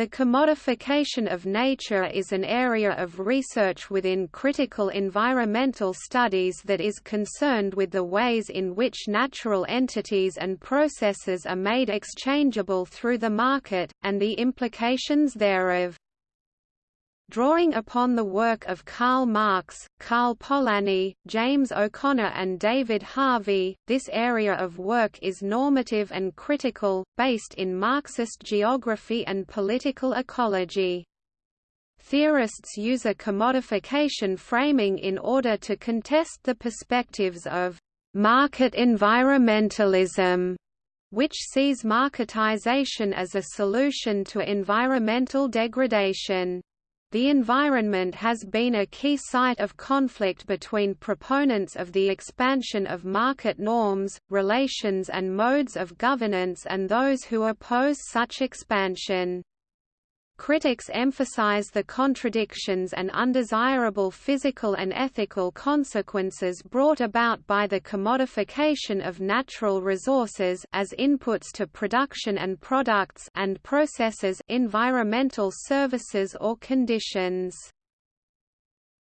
The commodification of nature is an area of research within critical environmental studies that is concerned with the ways in which natural entities and processes are made exchangeable through the market, and the implications thereof. Drawing upon the work of Karl Marx, Karl Polanyi, James O'Connor and David Harvey, this area of work is normative and critical, based in Marxist geography and political ecology. Theorists use a commodification framing in order to contest the perspectives of market environmentalism, which sees marketization as a solution to environmental degradation. The environment has been a key site of conflict between proponents of the expansion of market norms, relations and modes of governance and those who oppose such expansion. Critics emphasize the contradictions and undesirable physical and ethical consequences brought about by the commodification of natural resources as inputs to production and products and processes environmental services or conditions.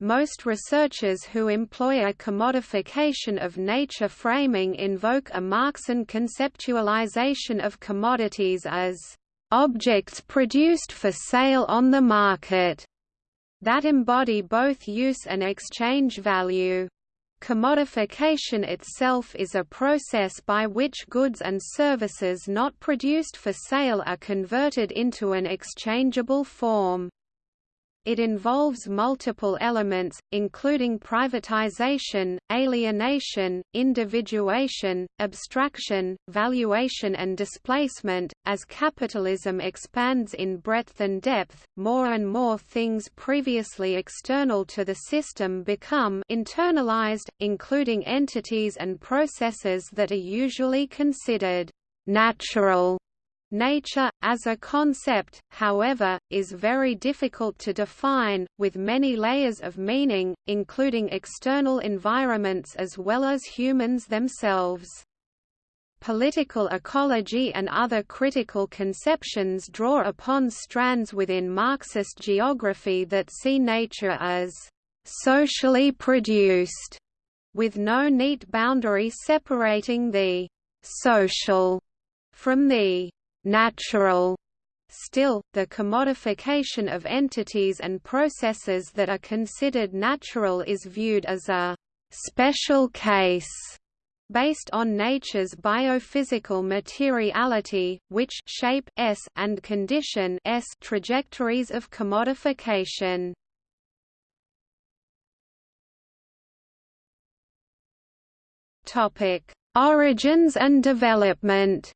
Most researchers who employ a commodification of nature framing invoke a Marxian conceptualization of commodities as objects produced for sale on the market that embody both use and exchange value. Commodification itself is a process by which goods and services not produced for sale are converted into an exchangeable form. It involves multiple elements, including privatization, alienation, individuation, abstraction, valuation and displacement. As capitalism expands in breadth and depth, more and more things previously external to the system become internalized, including entities and processes that are usually considered natural Nature, as a concept, however, is very difficult to define, with many layers of meaning, including external environments as well as humans themselves. Political ecology and other critical conceptions draw upon strands within Marxist geography that see nature as socially produced, with no neat boundary separating the social from the natural. Still, the commodification of entities and processes that are considered natural is viewed as a special case based on nature's biophysical materiality, which shape s and condition s trajectories of commodification. Topic: Origins and development.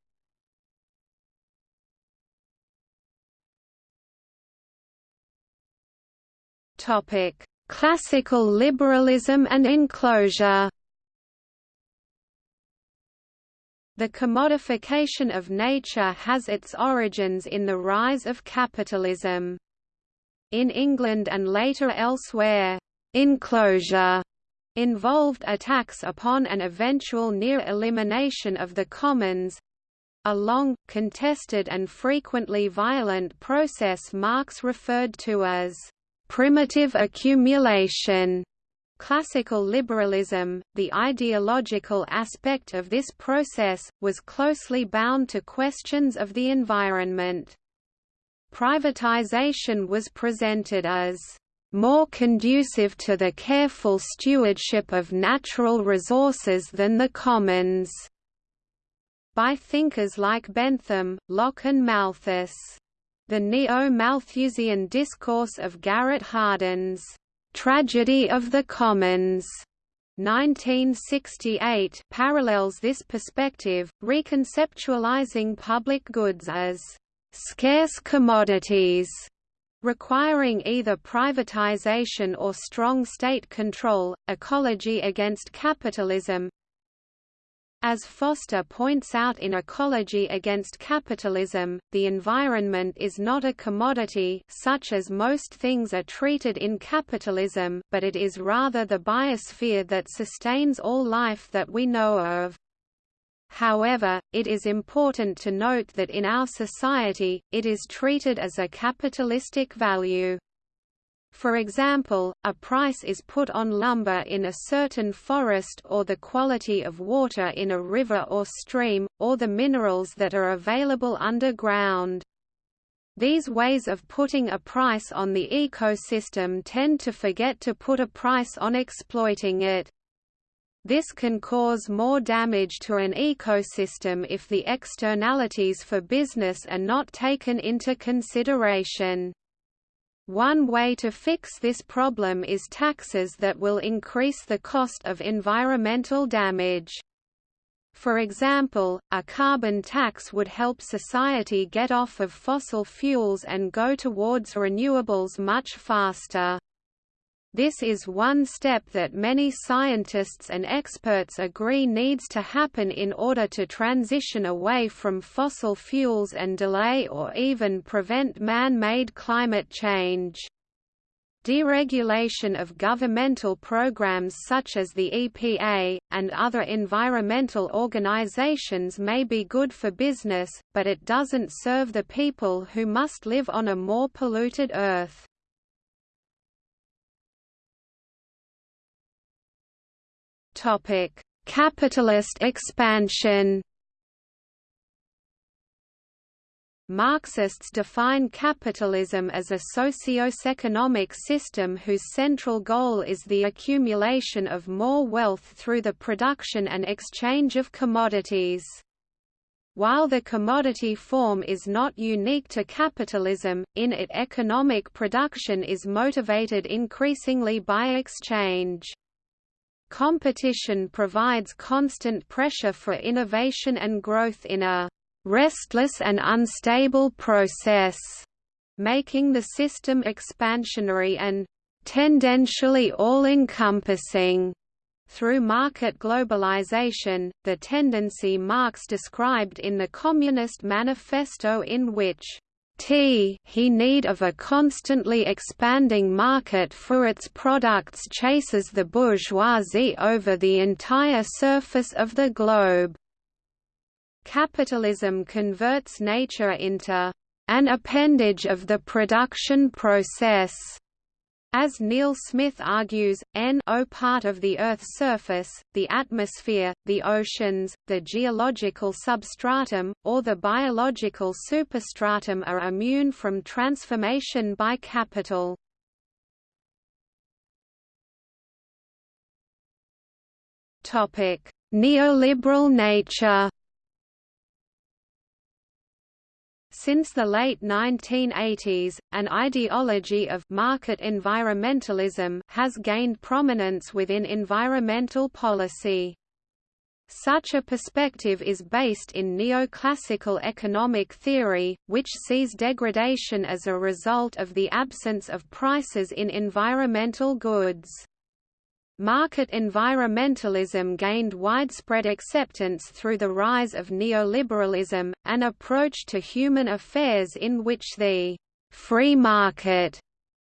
Topic: Classical liberalism and enclosure. The commodification of nature has its origins in the rise of capitalism. In England and later elsewhere, enclosure involved attacks upon an eventual near elimination of the commons, a long, contested and frequently violent process Marx referred to as primitive accumulation. Classical liberalism, the ideological aspect of this process, was closely bound to questions of the environment. Privatization was presented as more conducive to the careful stewardship of natural resources than the commons, by thinkers like Bentham, Locke and Malthus. The Neo-Malthusian discourse of Garrett Hardin's Tragedy of the Commons 1968 parallels this perspective, reconceptualizing public goods as scarce commodities requiring either privatization or strong state control, ecology against capitalism, as Foster points out in Ecology Against Capitalism, the environment is not a commodity such as most things are treated in capitalism, but it is rather the biosphere that sustains all life that we know of. However, it is important to note that in our society, it is treated as a capitalistic value. For example, a price is put on lumber in a certain forest or the quality of water in a river or stream, or the minerals that are available underground. These ways of putting a price on the ecosystem tend to forget to put a price on exploiting it. This can cause more damage to an ecosystem if the externalities for business are not taken into consideration. One way to fix this problem is taxes that will increase the cost of environmental damage. For example, a carbon tax would help society get off of fossil fuels and go towards renewables much faster. This is one step that many scientists and experts agree needs to happen in order to transition away from fossil fuels and delay or even prevent man-made climate change. Deregulation of governmental programs such as the EPA, and other environmental organizations may be good for business, but it doesn't serve the people who must live on a more polluted Earth. Topic: Capitalist expansion. Marxists define capitalism as a socio-economic system whose central goal is the accumulation of more wealth through the production and exchange of commodities. While the commodity form is not unique to capitalism, in it economic production is motivated increasingly by exchange. Competition provides constant pressure for innovation and growth in a restless and unstable process, making the system expansionary and tendentially all-encompassing. Through market globalization, the tendency Marx described in the Communist Manifesto in which T he need of a constantly expanding market for its products chases the bourgeoisie over the entire surface of the globe. Capitalism converts nature into an appendage of the production process as Neil Smith argues, N-O part of the Earth's surface, the atmosphere, the oceans, the geological substratum, or the biological superstratum are immune from transformation by capital. Neoliberal nature Since the late 1980s, an ideology of market environmentalism has gained prominence within environmental policy. Such a perspective is based in neoclassical economic theory, which sees degradation as a result of the absence of prices in environmental goods. Market environmentalism gained widespread acceptance through the rise of neoliberalism, an approach to human affairs in which the free market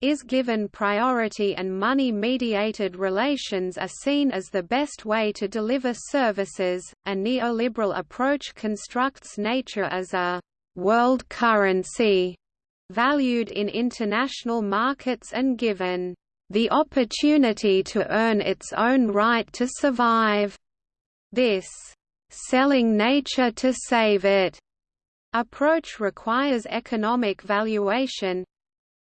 is given priority and money-mediated relations are seen as the best way to deliver services. A neoliberal approach constructs nature as a world currency valued in international markets and given the opportunity to earn its own right to survive. This selling nature to save it approach requires economic valuation,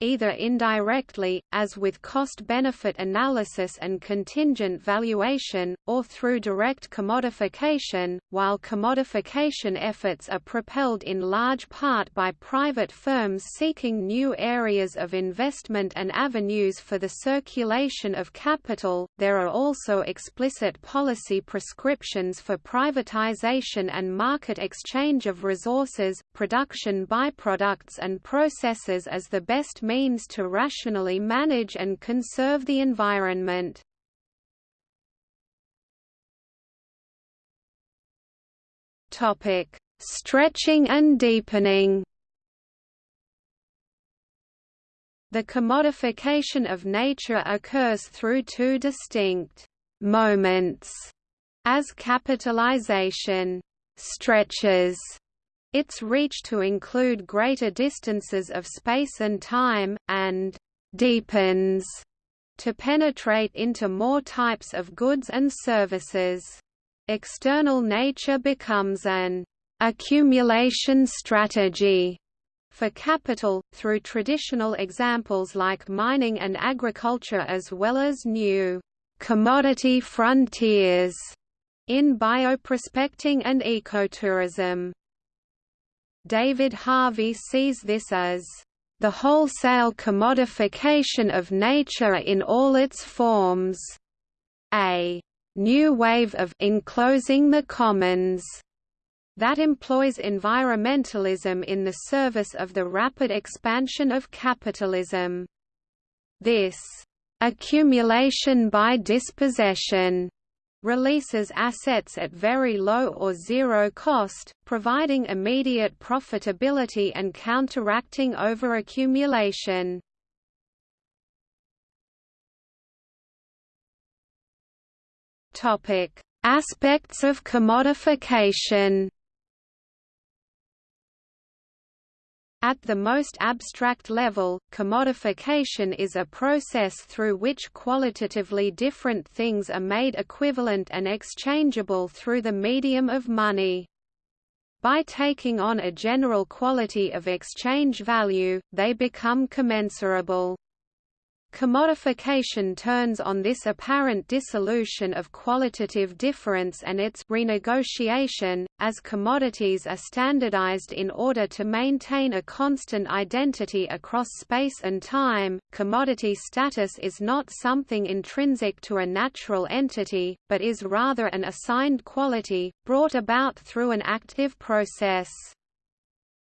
either indirectly, as with cost-benefit analysis and contingent valuation, or through direct commodification, while commodification efforts are propelled in large part by private firms seeking new areas of investment and avenues for the circulation of capital. There are also explicit policy prescriptions for privatization and market exchange of resources, production byproducts and processes as the best means to rationally manage and conserve the environment. Topic: Stretching and deepening. The commodification of nature occurs through two distinct moments as capitalization stretches its reach to include greater distances of space and time, and deepens to penetrate into more types of goods and services. External nature becomes an accumulation strategy for capital, through traditional examples like mining and agriculture as well as new commodity frontiers in bioprospecting and ecotourism. David Harvey sees this as the wholesale commodification of nature in all its forms. A new wave of enclosing the commons that employs environmentalism in the service of the rapid expansion of capitalism. This accumulation by dispossession releases assets at very low or zero cost, providing immediate profitability and counteracting overaccumulation. Topic: Aspects of commodification. At the most abstract level, commodification is a process through which qualitatively different things are made equivalent and exchangeable through the medium of money. By taking on a general quality of exchange value, they become commensurable. Commodification turns on this apparent dissolution of qualitative difference and its renegotiation, as commodities are standardized in order to maintain a constant identity across space and time. Commodity status is not something intrinsic to a natural entity, but is rather an assigned quality, brought about through an active process.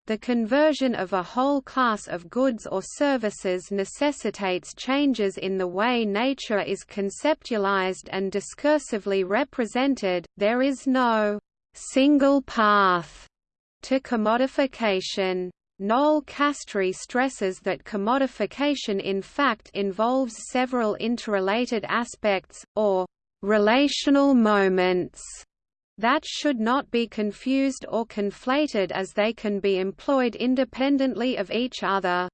The conversion of a whole class of goods or services necessitates changes in the way nature is conceptualized and discursively represented. There is no single path to commodification. Noel Castree stresses that commodification in fact involves several interrelated aspects, or relational moments, that should not be confused or conflated as they can be employed independently of each other.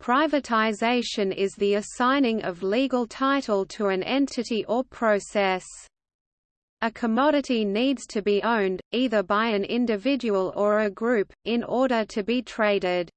Privatization is the assigning of legal title to an entity or process. A commodity needs to be owned, either by an individual or a group, in order to be traded.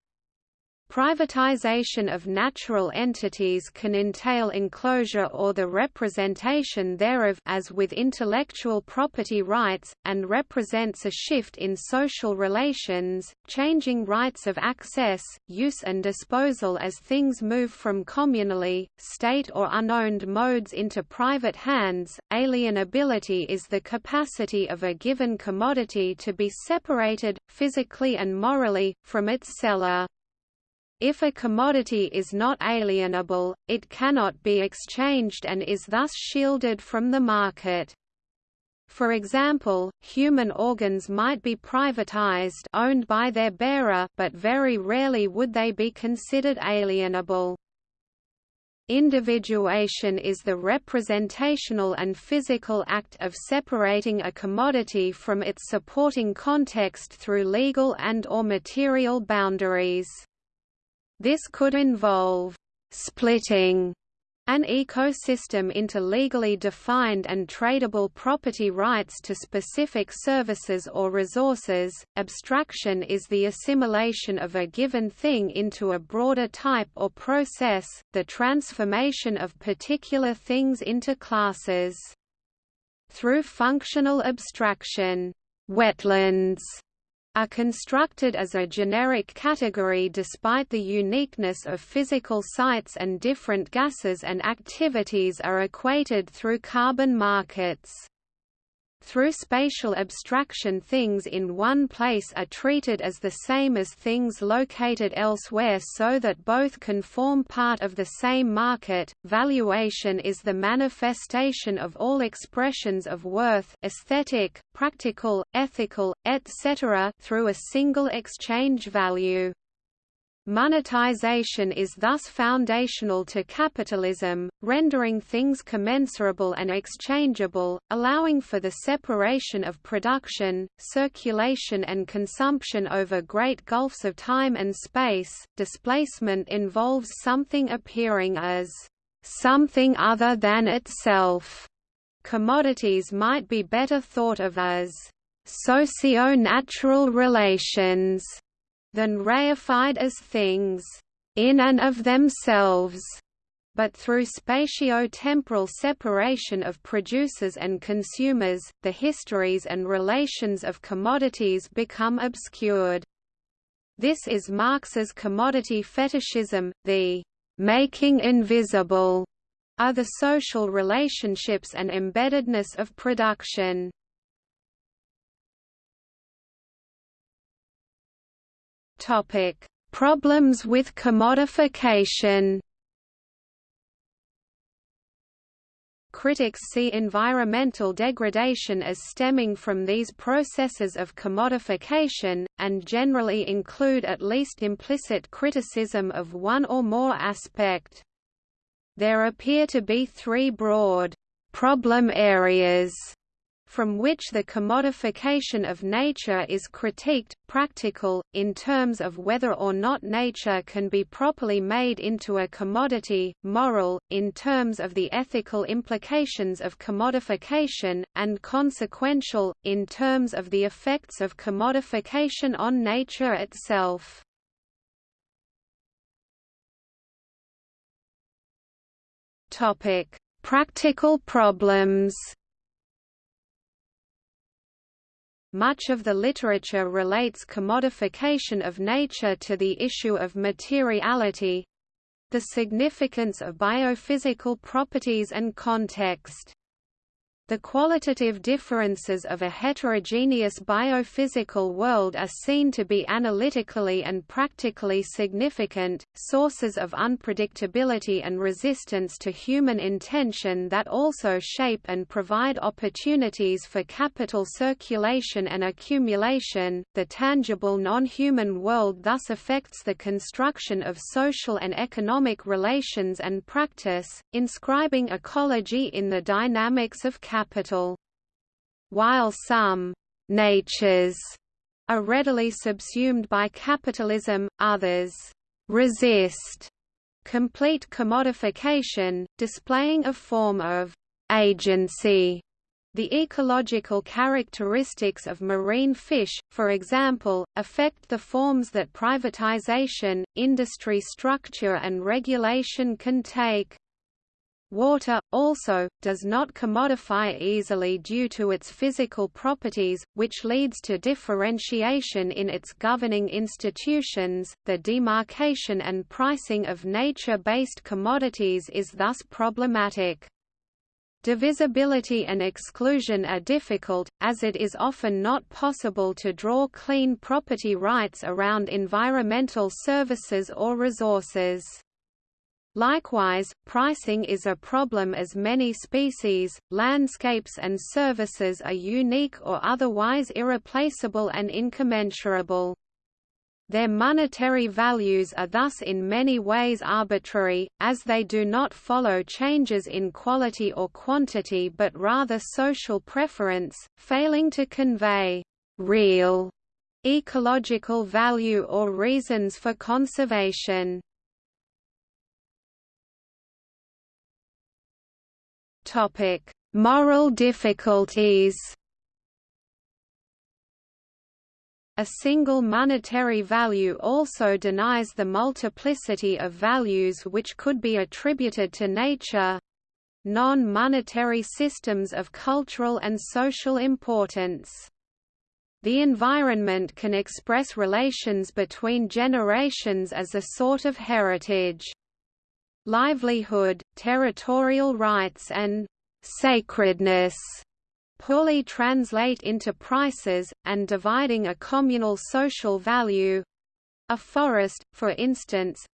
Privatization of natural entities can entail enclosure or the representation thereof as with intellectual property rights, and represents a shift in social relations, changing rights of access, use and disposal as things move from communally, state or unowned modes into private hands. Alienability is the capacity of a given commodity to be separated, physically and morally, from its seller. If a commodity is not alienable, it cannot be exchanged and is thus shielded from the market. For example, human organs might be privatized owned by their bearer but very rarely would they be considered alienable. Individuation is the representational and physical act of separating a commodity from its supporting context through legal and or material boundaries. This could involve splitting an ecosystem into legally defined and tradable property rights to specific services or resources. Abstraction is the assimilation of a given thing into a broader type or process, the transformation of particular things into classes. Through functional abstraction, wetlands are constructed as a generic category despite the uniqueness of physical sites and different gases and activities are equated through carbon markets. Through spatial abstraction things in one place are treated as the same as things located elsewhere so that both can form part of the same market. Valuation is the manifestation of all expressions of worth aesthetic, practical, ethical, etc. through a single exchange value. Monetization is thus foundational to capitalism, rendering things commensurable and exchangeable, allowing for the separation of production, circulation and consumption over great gulfs of time and space. Displacement involves something appearing as something other than itself. Commodities might be better thought of as socio-natural relations than reified as things in and of themselves, but through spatio-temporal separation of producers and consumers, the histories and relations of commodities become obscured. This is Marx's commodity fetishism, the making invisible are the social relationships and embeddedness of production. Topic: Problems with commodification. Critics see environmental degradation as stemming from these processes of commodification, and generally include at least implicit criticism of one or more aspect. There appear to be three broad problem areas from which the commodification of nature is critiqued, practical, in terms of whether or not nature can be properly made into a commodity, moral, in terms of the ethical implications of commodification, and consequential, in terms of the effects of commodification on nature itself. Practical problems Much of the literature relates commodification of nature to the issue of materiality the significance of biophysical properties and context. The qualitative differences of a heterogeneous biophysical world are seen to be analytically and practically significant, sources of unpredictability and resistance to human intention that also shape and provide opportunities for capital circulation and accumulation. The tangible non-human world thus affects the construction of social and economic relations and practice, inscribing ecology in the dynamics of capital capital. While some natures are readily subsumed by capitalism, others resist complete commodification, displaying a form of agency. The ecological characteristics of marine fish, for example, affect the forms that privatization, industry structure and regulation can take. Water, also, does not commodify easily due to its physical properties, which leads to differentiation in its governing institutions. The demarcation and pricing of nature based commodities is thus problematic. Divisibility and exclusion are difficult, as it is often not possible to draw clean property rights around environmental services or resources. Likewise, pricing is a problem as many species, landscapes and services are unique or otherwise irreplaceable and incommensurable. Their monetary values are thus in many ways arbitrary, as they do not follow changes in quality or quantity but rather social preference, failing to convey real ecological value or reasons for conservation. Topic: Moral difficulties. A single monetary value also denies the multiplicity of values which could be attributed to nature non-monetary systems of cultural and social importance. The environment can express relations between generations as a sort of heritage livelihood, territorial rights and sacredness poorly translate into prices, and dividing a communal social value a forest, for instance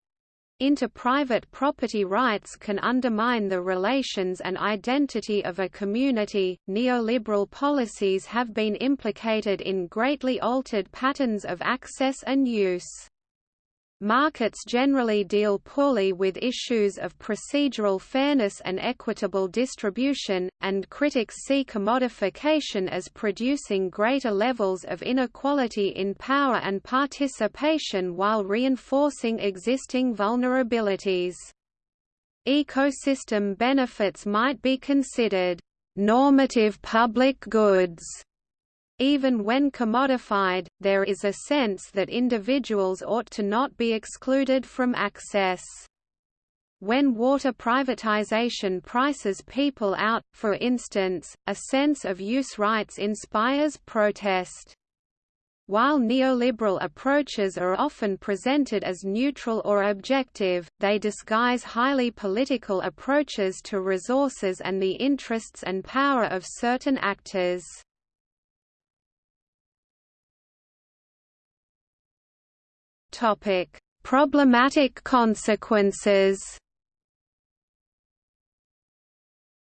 into private property rights can undermine the relations and identity of a community. Neoliberal policies have been implicated in greatly altered patterns of access and use. Markets generally deal poorly with issues of procedural fairness and equitable distribution, and critics see commodification as producing greater levels of inequality in power and participation while reinforcing existing vulnerabilities. Ecosystem benefits might be considered normative public goods even when commodified, there is a sense that individuals ought to not be excluded from access. When water privatization prices people out, for instance, a sense of use rights inspires protest. While neoliberal approaches are often presented as neutral or objective, they disguise highly political approaches to resources and the interests and power of certain actors. Topic: Problematic consequences.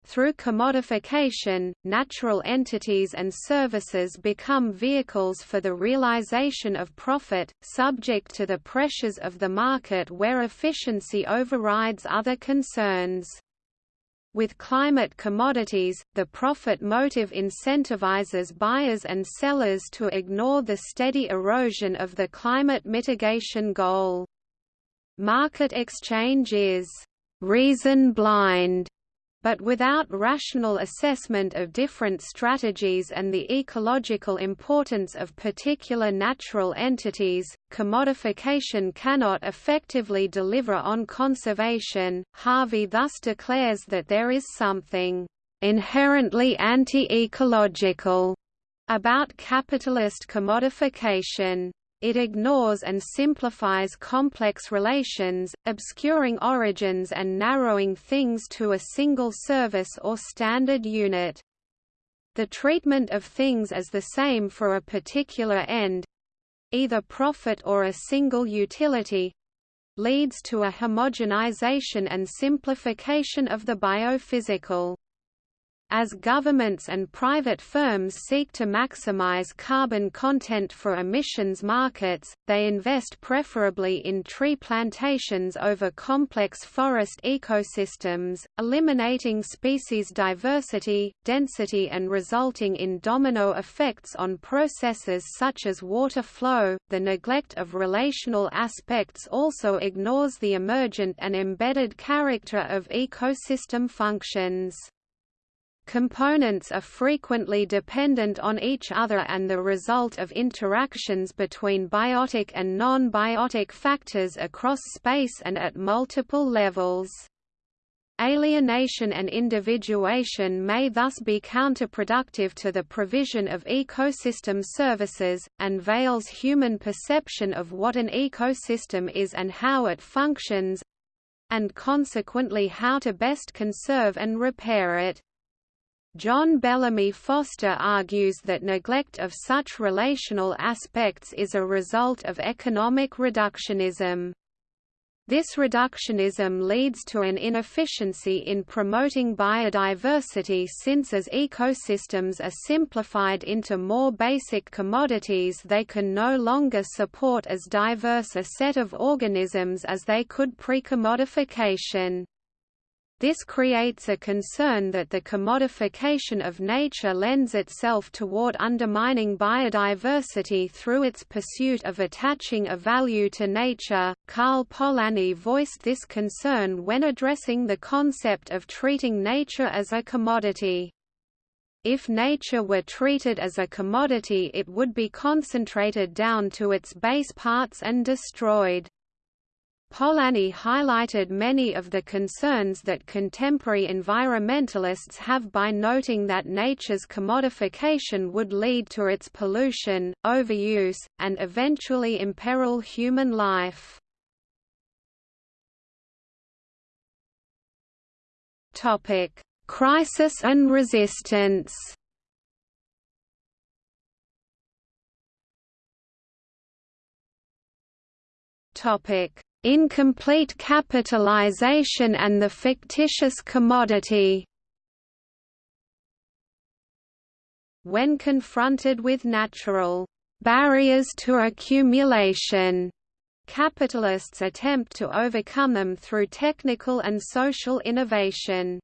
Through commodification, natural entities and services become vehicles for the realization of profit, subject to the pressures of the market where efficiency overrides other concerns. With climate commodities, the profit motive incentivizes buyers and sellers to ignore the steady erosion of the climate mitigation goal. Market exchange is reason blind but without rational assessment of different strategies and the ecological importance of particular natural entities, commodification cannot effectively deliver on conservation. Harvey thus declares that there is something inherently anti-ecological about capitalist commodification. It ignores and simplifies complex relations, obscuring origins and narrowing things to a single service or standard unit. The treatment of things as the same for a particular end—either profit or a single utility, leads to a homogenization and simplification of the biophysical. As governments and private firms seek to maximize carbon content for emissions markets, they invest preferably in tree plantations over complex forest ecosystems, eliminating species diversity, density and resulting in domino effects on processes such as water flow. The neglect of relational aspects also ignores the emergent and embedded character of ecosystem functions. Components are frequently dependent on each other and the result of interactions between biotic and non-biotic factors across space and at multiple levels. Alienation and individuation may thus be counterproductive to the provision of ecosystem services, and veils human perception of what an ecosystem is and how it functions—and consequently how to best conserve and repair it. John Bellamy Foster argues that neglect of such relational aspects is a result of economic reductionism. This reductionism leads to an inefficiency in promoting biodiversity since as ecosystems are simplified into more basic commodities they can no longer support as diverse a set of organisms as they could pre-commodification. This creates a concern that the commodification of nature lends itself toward undermining biodiversity through its pursuit of attaching a value to nature. Karl Polanyi voiced this concern when addressing the concept of treating nature as a commodity. If nature were treated as a commodity it would be concentrated down to its base parts and destroyed. Polanyi highlighted many of the concerns that contemporary environmentalists have by noting that nature's commodification would lead to its pollution, overuse, and eventually imperil human life. Crisis and resistance Topic: incomplete capitalization and the fictitious commodity. When confronted with natural barriers to accumulation Capitalists attempt to overcome them through technical and social innovation.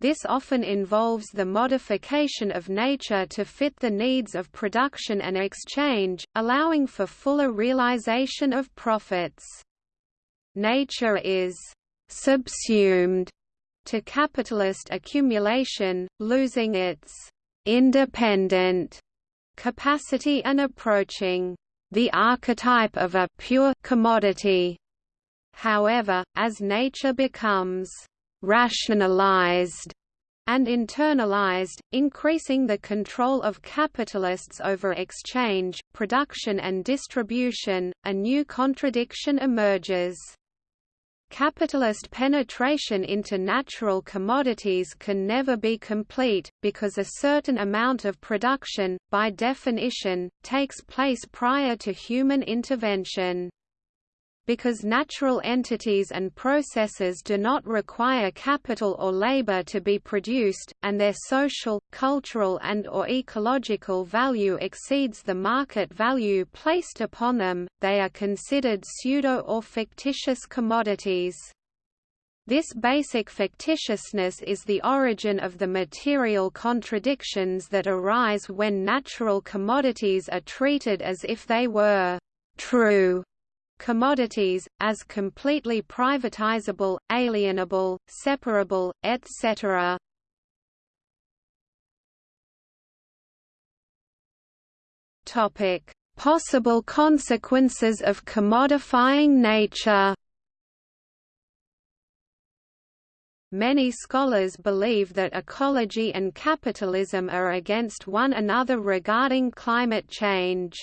This often involves the modification of nature to fit the needs of production and exchange, allowing for fuller realization of profits. Nature is subsumed to capitalist accumulation, losing its independent capacity and approaching the archetype of a pure commodity. However, as nature becomes rationalized and internalized, increasing the control of capitalists over exchange, production and distribution, a new contradiction emerges. Capitalist penetration into natural commodities can never be complete, because a certain amount of production, by definition, takes place prior to human intervention. Because natural entities and processes do not require capital or labor to be produced, and their social, cultural and or ecological value exceeds the market value placed upon them, they are considered pseudo or fictitious commodities. This basic fictitiousness is the origin of the material contradictions that arise when natural commodities are treated as if they were true commodities, as completely privatizable, alienable, separable, etc. Possible consequences of commodifying nature Many scholars believe that ecology and capitalism are against one another regarding climate change.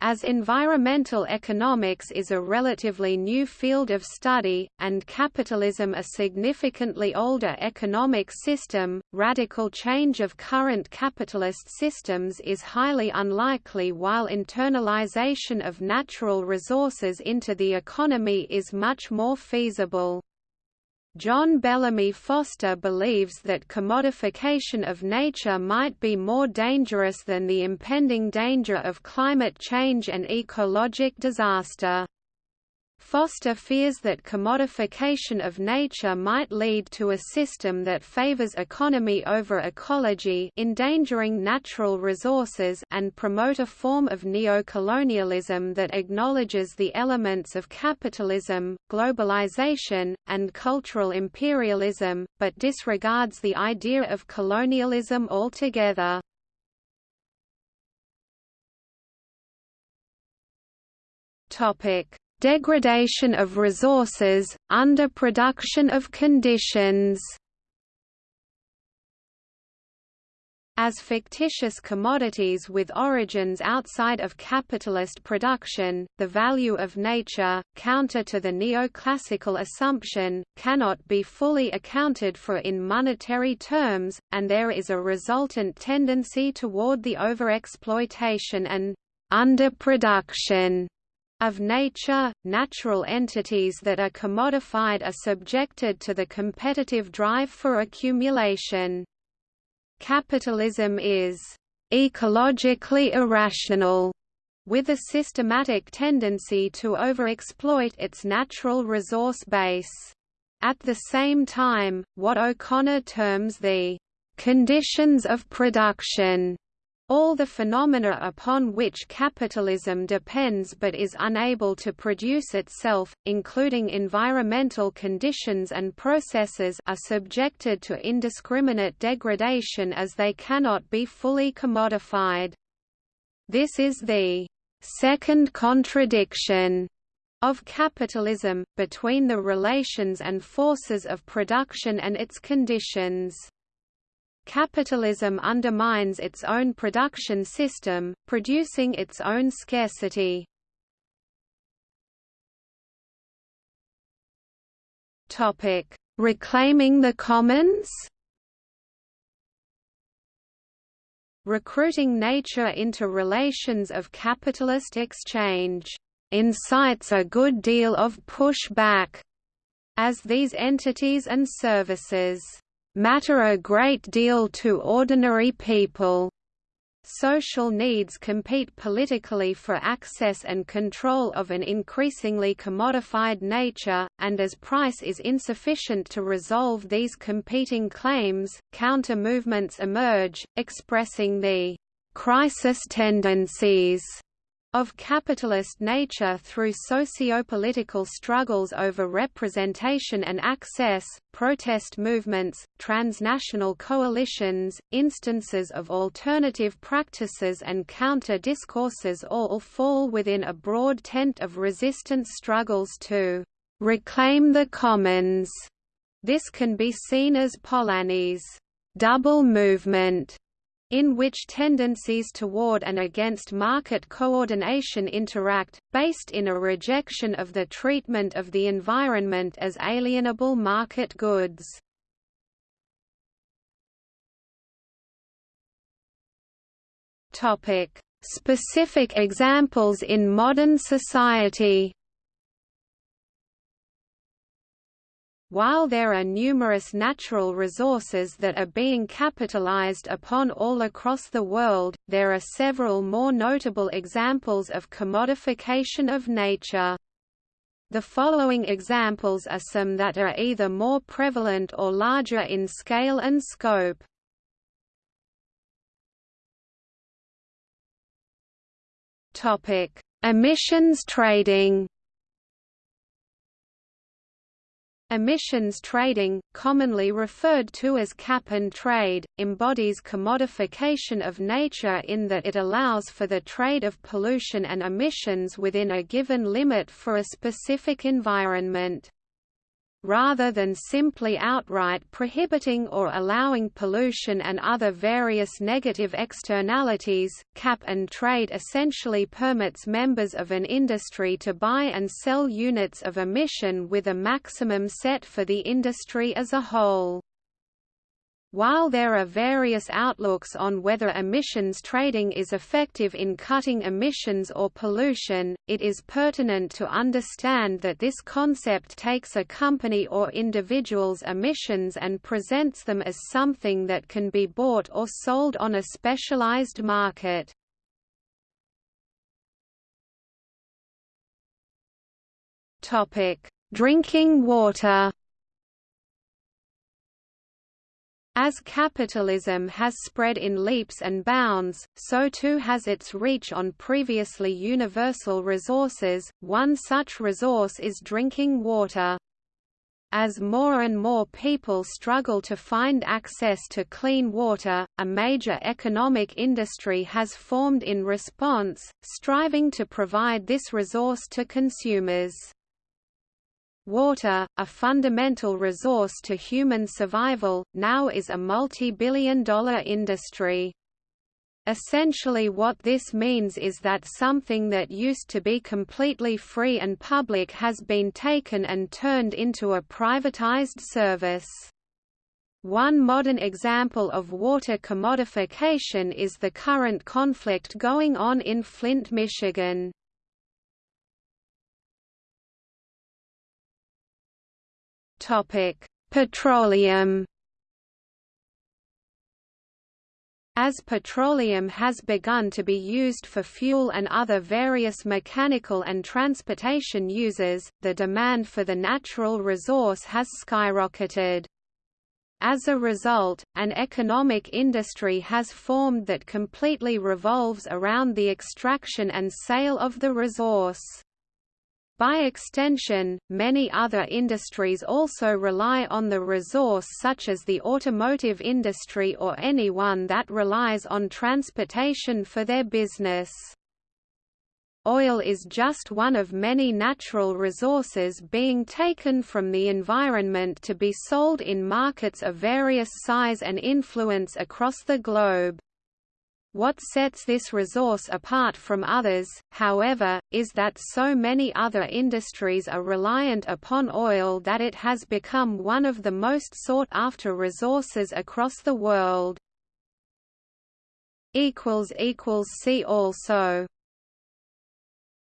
As environmental economics is a relatively new field of study, and capitalism a significantly older economic system, radical change of current capitalist systems is highly unlikely while internalization of natural resources into the economy is much more feasible. John Bellamy Foster believes that commodification of nature might be more dangerous than the impending danger of climate change and ecologic disaster. Foster fears that commodification of nature might lead to a system that favors economy over ecology endangering natural resources and promote a form of neocolonialism that acknowledges the elements of capitalism, globalization, and cultural imperialism, but disregards the idea of colonialism altogether. Topic Degradation of resources, underproduction of conditions. As fictitious commodities with origins outside of capitalist production, the value of nature, counter to the neoclassical assumption, cannot be fully accounted for in monetary terms, and there is a resultant tendency toward the overexploitation and underproduction of nature, natural entities that are commodified are subjected to the competitive drive for accumulation. Capitalism is ecologically irrational, with a systematic tendency to overexploit its natural resource base. At the same time, what O'Connor terms the conditions of production all the phenomena upon which capitalism depends but is unable to produce itself, including environmental conditions and processes are subjected to indiscriminate degradation as they cannot be fully commodified. This is the second contradiction of capitalism, between the relations and forces of production and its conditions. Capitalism undermines its own production system, producing its own scarcity. Topic: Reclaiming the commons. Recruiting nature into relations of capitalist exchange incites a good deal of push-back, as these entities and services matter a great deal to ordinary people. social needs compete politically for access and control of an increasingly commodified nature, and as price is insufficient to resolve these competing claims, counter-movements emerge, expressing the crisis tendencies of capitalist nature through socio-political struggles over representation and access, protest movements, transnational coalitions, instances of alternative practices and counter-discourses all fall within a broad tent of resistance struggles to «reclaim the commons». This can be seen as Polanyi's «double movement» in which tendencies toward and against market coordination interact, based in a rejection of the treatment of the environment as alienable market goods. Specific examples in modern society While there are numerous natural resources that are being capitalized upon all across the world, there are several more notable examples of commodification of nature. The following examples are some that are either more prevalent or larger in scale and scope. Emissions trading Emissions trading, commonly referred to as cap and trade, embodies commodification of nature in that it allows for the trade of pollution and emissions within a given limit for a specific environment rather than simply outright prohibiting or allowing pollution and other various negative externalities, cap and trade essentially permits members of an industry to buy and sell units of emission with a maximum set for the industry as a whole. While there are various outlooks on whether emissions trading is effective in cutting emissions or pollution, it is pertinent to understand that this concept takes a company or individual's emissions and presents them as something that can be bought or sold on a specialized market. Drinking water As capitalism has spread in leaps and bounds, so too has its reach on previously universal resources, one such resource is drinking water. As more and more people struggle to find access to clean water, a major economic industry has formed in response, striving to provide this resource to consumers. Water, a fundamental resource to human survival, now is a multi-billion dollar industry. Essentially what this means is that something that used to be completely free and public has been taken and turned into a privatized service. One modern example of water commodification is the current conflict going on in Flint, Michigan. Topic: Petroleum. As petroleum has begun to be used for fuel and other various mechanical and transportation uses, the demand for the natural resource has skyrocketed. As a result, an economic industry has formed that completely revolves around the extraction and sale of the resource. By extension, many other industries also rely on the resource such as the automotive industry or any one that relies on transportation for their business. Oil is just one of many natural resources being taken from the environment to be sold in markets of various size and influence across the globe. What sets this resource apart from others, however, is that so many other industries are reliant upon oil that it has become one of the most sought-after resources across the world. See also